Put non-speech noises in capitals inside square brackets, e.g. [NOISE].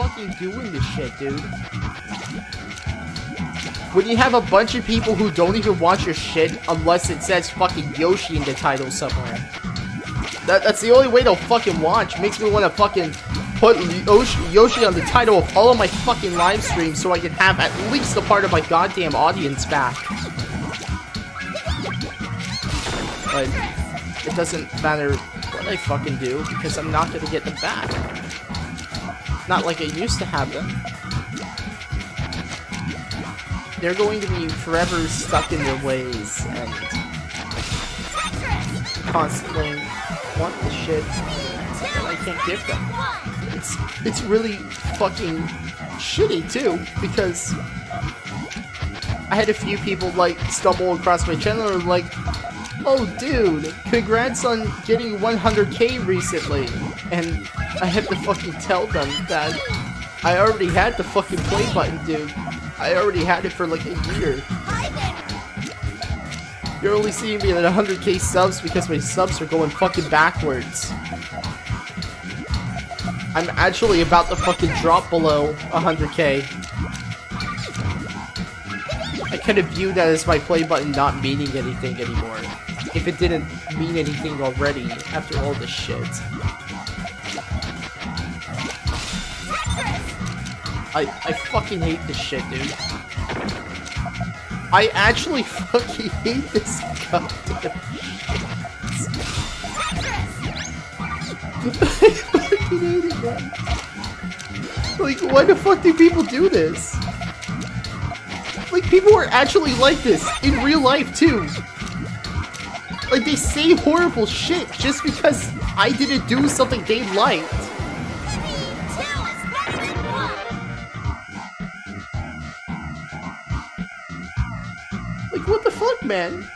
fucking doing this shit, dude? When you have a bunch of people who don't even watch your shit unless it says fucking Yoshi in the title somewhere. That, that's the only way they'll fucking watch. Makes me want to fucking put Yoshi, on the title of all of my fucking live streams so I can have at least a part of my goddamn audience back. But it doesn't matter what I fucking do because I'm not gonna get them back. Not like I used to have them. They're going to be forever stuck in their ways and constantly want the shit that I can't give them. It's it's really fucking shitty too because I had a few people like stumble across my channel and like, oh dude, congrats on getting 100k recently, and I had to fucking tell them that I already had the fucking play button, dude. I already had it for like a year. You're only seeing me at 100k subs because my subs are going fucking backwards. I'm actually about to fucking drop below 100k. I kind of view that as my play button not meaning anything anymore. If it didn't mean anything already after all this shit. I, I fucking hate this shit, dude. I actually [LAUGHS] fucking hate this goddamn. I fucking hate it, man. [LAUGHS] Like, why the fuck do people do this? Like, people are actually like this in real life, too. Like, they say horrible shit just because I didn't do something they liked. Like, what the fuck, man?